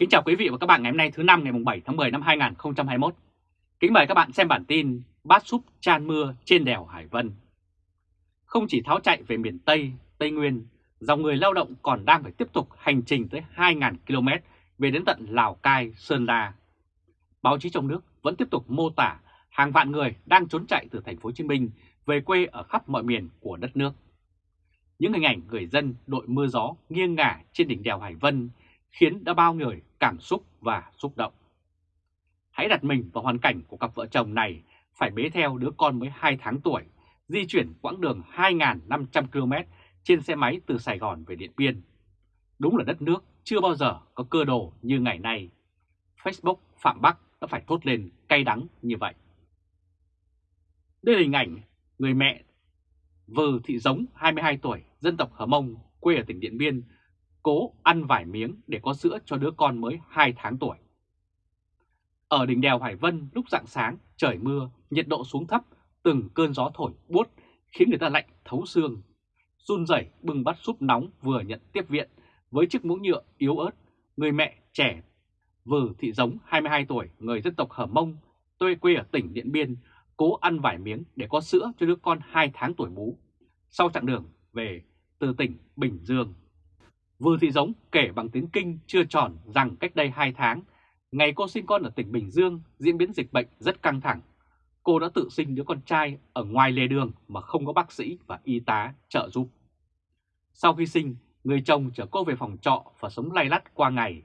Kính chào quý vị và các bạn ngày hôm nay thứ năm ngày 7 tháng 10 năm 2021. Kính mời các bạn xem bản tin Bát súp chan mưa trên đèo Hải Vân. Không chỉ tháo chạy về miền Tây, Tây Nguyên, dòng người lao động còn đang phải tiếp tục hành trình tới 2.000 km về đến tận Lào Cai, Sơn La. Báo chí trong nước vẫn tiếp tục mô tả hàng vạn người đang trốn chạy từ thành phố Hồ Chí Minh về quê ở khắp mọi miền của đất nước. Những hình ảnh người dân đội mưa gió nghiêng ngả trên đỉnh đèo Hải Vân khiến đã bao người cảm xúc và xúc động. Hãy đặt mình vào hoàn cảnh của cặp vợ chồng này phải bế theo đứa con mới 2 tháng tuổi, di chuyển quãng đường 2.500 km trên xe máy từ Sài Gòn về Điện Biên. Đúng là đất nước chưa bao giờ có cơ đồ như ngày nay. Facebook Phạm Bắc đã phải thốt lên cay đắng như vậy. Đây là hình ảnh người mẹ Vừ Thị Giống 22 tuổi, dân tộc Hờ Mông, quê ở tỉnh Điện Biên, cố ăn vài miếng để có sữa cho đứa con mới 2 tháng tuổi. Ở đỉnh đèo Hải Vân lúc rạng sáng, trời mưa, nhiệt độ xuống thấp, từng cơn gió thổi buốt khiến người ta lạnh thấu xương. Run rẩy bưng bát súp nóng vừa nhận tiếp viện với chiếc mũ nhựa yếu ớt, người mẹ trẻ Vừ Thị Giống 22 tuổi, người dân tộc Hờ Mông, tôi quê ở tỉnh Điện Biên, cố ăn vài miếng để có sữa cho đứa con 2 tháng tuổi bú. Sau chặng đường về từ tỉnh Bình Dương. Vừa Thị Giống kể bằng tiếng Kinh chưa tròn rằng cách đây 2 tháng, ngày cô sinh con ở tỉnh Bình Dương diễn biến dịch bệnh rất căng thẳng. Cô đã tự sinh đứa con trai ở ngoài lề đường mà không có bác sĩ và y tá trợ giúp. Sau khi sinh, người chồng chở cô về phòng trọ và sống lay lắt qua ngày.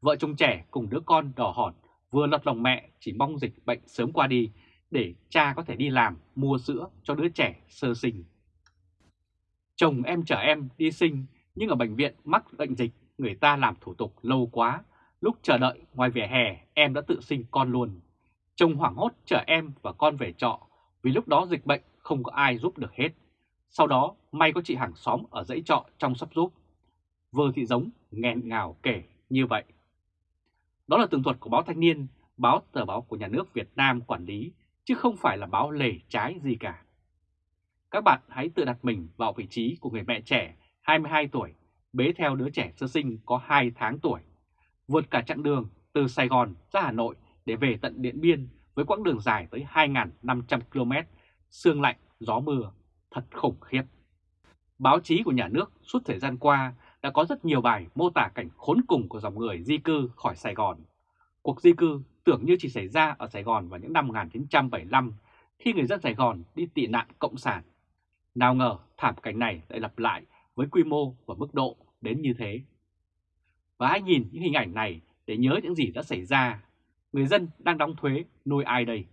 Vợ chồng trẻ cùng đứa con đỏ hòn vừa lật lòng mẹ chỉ mong dịch bệnh sớm qua đi để cha có thể đi làm mua sữa cho đứa trẻ sơ sinh. Chồng em chở em đi sinh nhưng ở bệnh viện mắc bệnh dịch người ta làm thủ tục lâu quá. Lúc chờ đợi ngoài vỉa hè em đã tự sinh con luôn. Chồng hoảng hốt chở em và con về trọ vì lúc đó dịch bệnh không có ai giúp được hết. Sau đó may có chị hàng xóm ở dãy trọ trong sắp giúp. Vơ thị giống nghẹn ngào kể như vậy. Đó là tường thuật của báo Thanh niên, báo tờ báo của nhà nước Việt Nam quản lý, chứ không phải là báo lề trái gì cả. Các bạn hãy tự đặt mình vào vị trí của người mẹ trẻ 22 tuổi, bế theo đứa trẻ sơ sinh có 2 tháng tuổi, vượt cả chặng đường từ Sài Gòn ra Hà Nội để về tận Điện Biên với quãng đường dài tới 2.500 km, sương lạnh, gió mưa, thật khủng khiếp. Báo chí của nhà nước suốt thời gian qua đã có rất nhiều bài mô tả cảnh khốn cùng của dòng người di cư khỏi Sài Gòn. Cuộc di cư tưởng như chỉ xảy ra ở Sài Gòn vào những năm 1975 khi người dân Sài Gòn đi tị nạn cộng sản. Nào ngờ thảm cảnh này lại lặp lại với quy mô và mức độ đến như thế. Và hãy nhìn những hình ảnh này để nhớ những gì đã xảy ra. Người dân đang đóng thuế nuôi ai đây?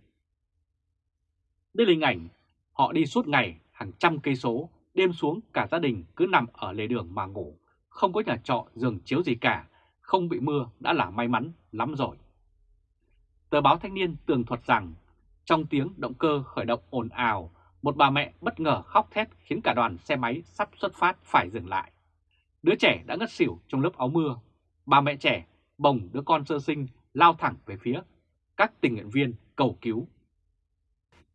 Đây là hình ảnh họ đi suốt ngày hàng trăm cây số, đêm xuống cả gia đình cứ nằm ở lề đường mà ngủ, không có nhà trọ giường chiếu gì cả, không bị mưa đã là may mắn lắm rồi. Tờ báo Thanh niên tường thuật rằng trong tiếng động cơ khởi động ồn ào một bà mẹ bất ngờ khóc thét khiến cả đoàn xe máy sắp xuất phát phải dừng lại. Đứa trẻ đã ngất xỉu trong lớp áo mưa. Bà mẹ trẻ bồng đứa con sơ sinh lao thẳng về phía các tình nguyện viên cầu cứu.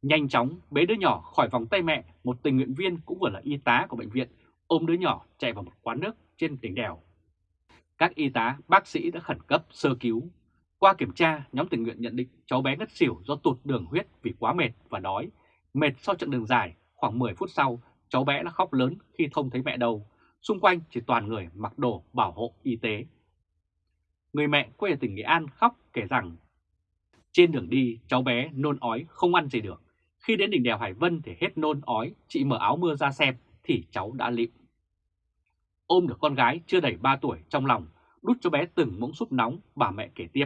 Nhanh chóng bế đứa nhỏ khỏi vòng tay mẹ, một tình nguyện viên cũng vừa là y tá của bệnh viện ôm đứa nhỏ chạy vào một quán nước trên đỉnh đèo. Các y tá, bác sĩ đã khẩn cấp sơ cứu. Qua kiểm tra, nhóm tình nguyện nhận định cháu bé ngất xỉu do tụt đường huyết vì quá mệt và đói Mệt sau chặng đường dài, khoảng 10 phút sau, cháu bé đã khóc lớn khi không thấy mẹ đâu. Xung quanh chỉ toàn người mặc đồ bảo hộ y tế. Người mẹ quê ở tỉnh Nghệ An khóc kể rằng trên đường đi cháu bé nôn ói không ăn gì được. Khi đến đỉnh đèo Hải Vân thì hết nôn ói, chị mở áo mưa ra xem thì cháu đã lịm. Ôm được con gái chưa đầy 3 tuổi trong lòng, đút cho bé từng muỗng súp nóng, bà mẹ kể tiếp.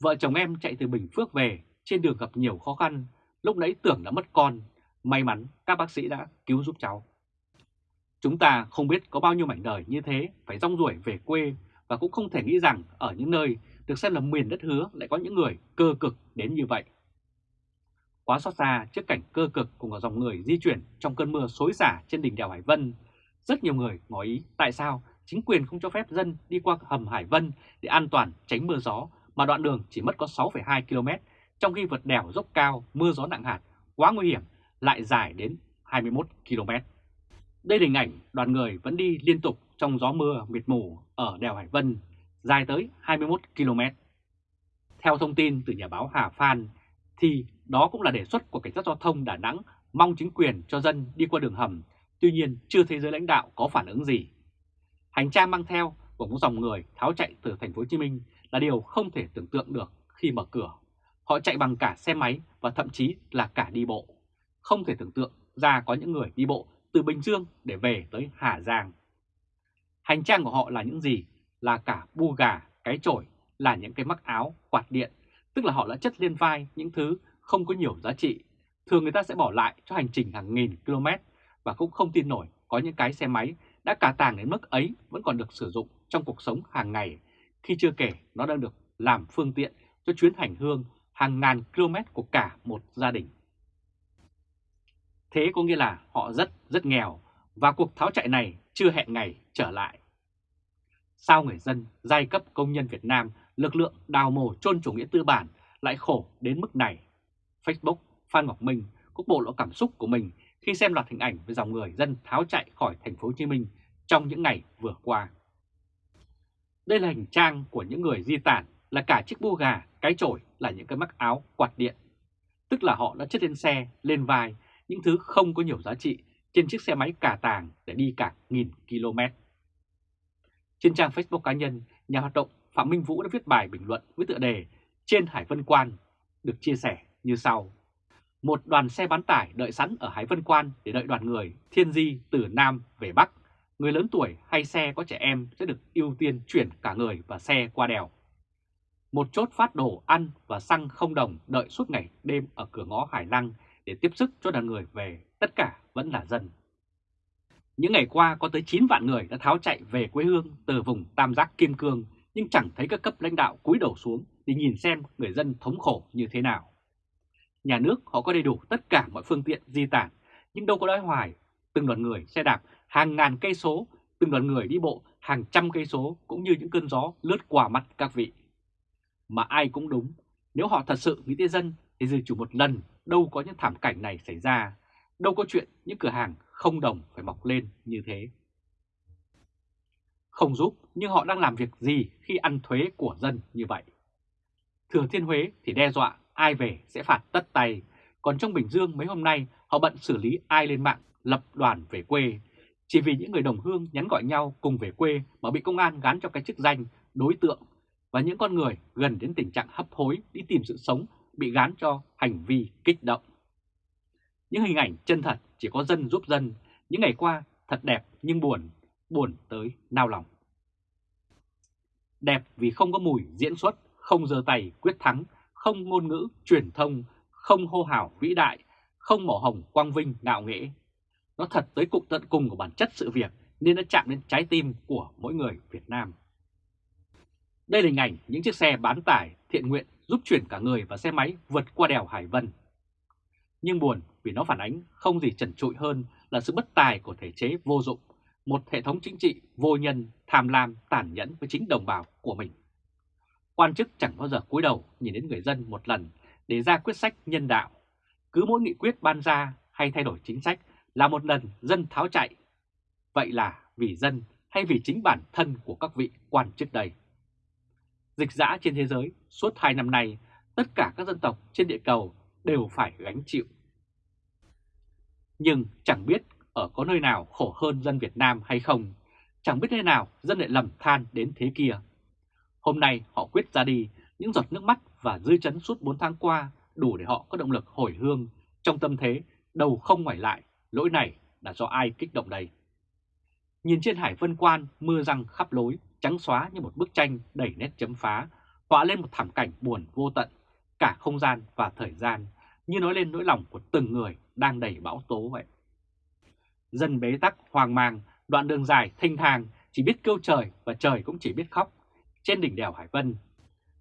Vợ chồng em chạy từ Bình Phước về, trên đường gặp nhiều khó khăn, Lúc nãy tưởng đã mất con, may mắn các bác sĩ đã cứu giúp cháu. Chúng ta không biết có bao nhiêu mảnh đời như thế phải rong ruổi về quê và cũng không thể nghĩ rằng ở những nơi được xem là miền đất hứa lại có những người cơ cực đến như vậy. Quá xót xa trước cảnh cơ cực cùng ở dòng người di chuyển trong cơn mưa xối xả trên đỉnh đèo Hải Vân, rất nhiều người ngỏ ý tại sao chính quyền không cho phép dân đi qua hầm Hải Vân để an toàn tránh mưa gió mà đoạn đường chỉ mất có 6,2 km trong khi vượt đèo dốc cao, mưa gió nặng hạt, quá nguy hiểm, lại dài đến 21 km. Đây là hình ảnh đoàn người vẫn đi liên tục trong gió mưa mịt mù ở đèo Hải Vân. dài tới 21 km. Theo thông tin từ nhà báo Hà Phan, thì đó cũng là đề xuất của Cảnh sát Giao thông Đà Nẵng mong chính quyền cho dân đi qua đường hầm, tuy nhiên chưa thấy giới lãnh đạo có phản ứng gì. Hành trang mang theo của một dòng người tháo chạy từ thành phố Hồ Chí Minh là điều không thể tưởng tượng được khi mở cửa. Họ chạy bằng cả xe máy và thậm chí là cả đi bộ. Không thể tưởng tượng ra có những người đi bộ từ Bình Dương để về tới Hà Giang. Hành trang của họ là những gì? Là cả bu gà, cái chổi, là những cái mắc áo, quạt điện, tức là họ đã chất lên vai những thứ không có nhiều giá trị. Thường người ta sẽ bỏ lại cho hành trình hàng nghìn km và cũng không tin nổi có những cái xe máy đã cả tàng đến mức ấy vẫn còn được sử dụng trong cuộc sống hàng ngày, khi chưa kể nó đang được làm phương tiện cho chuyến hành hương hàng ngàn km của cả một gia đình. Thế có nghĩa là họ rất rất nghèo và cuộc tháo chạy này chưa hẹn ngày trở lại. Sao người dân, giai cấp công nhân Việt Nam, lực lượng đào mồ chôn chủ nghĩa tư bản lại khổ đến mức này? Facebook, Phan Ngọc Minh có bộ lộ cảm xúc của mình khi xem loạt hình ảnh về dòng người dân tháo chạy khỏi thành phố Hồ Chí Minh trong những ngày vừa qua. Đây là hình trang của những người di tản là cả chiếc bô gà, cái chổi là những cái mắc áo quạt điện. Tức là họ đã chất lên xe, lên vai, những thứ không có nhiều giá trị trên chiếc xe máy cà tàng để đi cả nghìn km. Trên trang Facebook cá nhân, nhà hoạt động Phạm Minh Vũ đã viết bài bình luận với tựa đề Trên Hải Vân Quan được chia sẻ như sau. Một đoàn xe bán tải đợi sẵn ở Hải Vân Quan để đợi đoàn người thiên di từ Nam về Bắc. Người lớn tuổi hay xe có trẻ em sẽ được ưu tiên chuyển cả người và xe qua đèo. Một chốt phát đồ ăn và xăng không đồng đợi suốt ngày đêm ở cửa ngõ Hải Lăng để tiếp sức cho đoàn người về, tất cả vẫn là dân. Những ngày qua có tới 9 vạn người đã tháo chạy về quê hương từ vùng Tam Giác Kim Cương nhưng chẳng thấy các cấp lãnh đạo cúi đầu xuống để nhìn xem người dân thống khổ như thế nào. Nhà nước họ có đầy đủ tất cả mọi phương tiện di tản nhưng đâu có đói hoài. Từng đoàn người xe đạp hàng ngàn cây số, từng đoàn người đi bộ hàng trăm cây số cũng như những cơn gió lướt qua mắt các vị. Mà ai cũng đúng, nếu họ thật sự nghĩ tới dân thì dù chủ một lần đâu có những thảm cảnh này xảy ra, đâu có chuyện những cửa hàng không đồng phải mọc lên như thế. Không giúp, nhưng họ đang làm việc gì khi ăn thuế của dân như vậy? Thừa Thiên Huế thì đe dọa ai về sẽ phạt tất tay, còn trong Bình Dương mấy hôm nay họ bận xử lý ai lên mạng lập đoàn về quê, chỉ vì những người đồng hương nhắn gọi nhau cùng về quê mà bị công an gán cho cái chức danh đối tượng và những con người gần đến tình trạng hấp hối đi tìm sự sống bị gán cho hành vi kích động. Những hình ảnh chân thật chỉ có dân giúp dân, những ngày qua thật đẹp nhưng buồn, buồn tới nao lòng. Đẹp vì không có mùi diễn xuất, không giơ tay quyết thắng, không ngôn ngữ truyền thông, không hô hào vĩ đại, không mỏ hồng quang vinh ngạo nghễ. Nó thật tới cục tận cùng của bản chất sự việc nên nó chạm đến trái tim của mỗi người Việt Nam. Đây là hình ảnh những chiếc xe bán tải thiện nguyện giúp chuyển cả người và xe máy vượt qua đèo Hải Vân. Nhưng buồn vì nó phản ánh không gì trần trụi hơn là sự bất tài của thể chế vô dụng, một hệ thống chính trị vô nhân, tham lam, tàn nhẫn với chính đồng bào của mình. Quan chức chẳng bao giờ cúi đầu nhìn đến người dân một lần để ra quyết sách nhân đạo. Cứ mỗi nghị quyết ban ra hay thay đổi chính sách là một lần dân tháo chạy. Vậy là vì dân hay vì chính bản thân của các vị quan chức đây? Dịch dã trên thế giới suốt hai năm nay, tất cả các dân tộc trên địa cầu đều phải gánh chịu. Nhưng chẳng biết ở có nơi nào khổ hơn dân Việt Nam hay không, chẳng biết nơi nào dân lại lầm than đến thế kia. Hôm nay họ quyết ra đi, những giọt nước mắt và dư chấn suốt 4 tháng qua đủ để họ có động lực hồi hương trong tâm thế đầu không ngoài lại, lỗi này là do ai kích động đây. Nhìn trên hải vân quan mưa răng khắp lối, trắng xóa như một bức tranh đầy nét chấm phá, họa lên một thảm cảnh buồn vô tận, cả không gian và thời gian, như nói lên nỗi lòng của từng người đang đầy bão tố vậy. Dân bế tắc, hoang mang, đoạn đường dài, thanh thang, chỉ biết kêu trời và trời cũng chỉ biết khóc. Trên đỉnh đèo Hải Vân,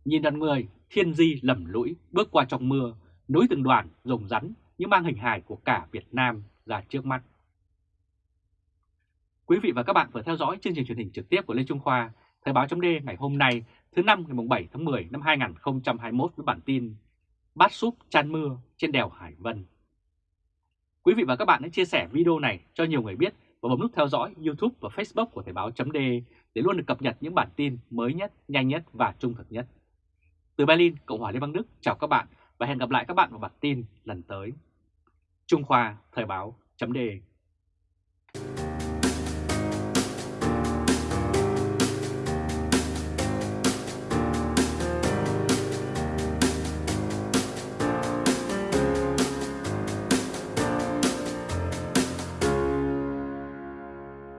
nhìn đoàn người thiên di lầm lũi bước qua trong mưa, núi từng đoàn rồng rắn như mang hình hài của cả Việt Nam ra trước mắt. Quý vị và các bạn vừa theo dõi chương trình truyền hình trực tiếp của Lê Trung Khoa, Thời báo chấm ngày hôm nay, thứ năm ngày 7 tháng 10 năm 2021 với bản tin Bát súp chan mưa trên đèo Hải Vân. Quý vị và các bạn hãy chia sẻ video này cho nhiều người biết và bấm nút theo dõi YouTube và Facebook của Thời báo .d để luôn được cập nhật những bản tin mới nhất, nhanh nhất và trung thực nhất. Từ Berlin, Cộng hòa Liên bang Đức, chào các bạn và hẹn gặp lại các bạn vào bản tin lần tới. Trung Khoa Thời báo .d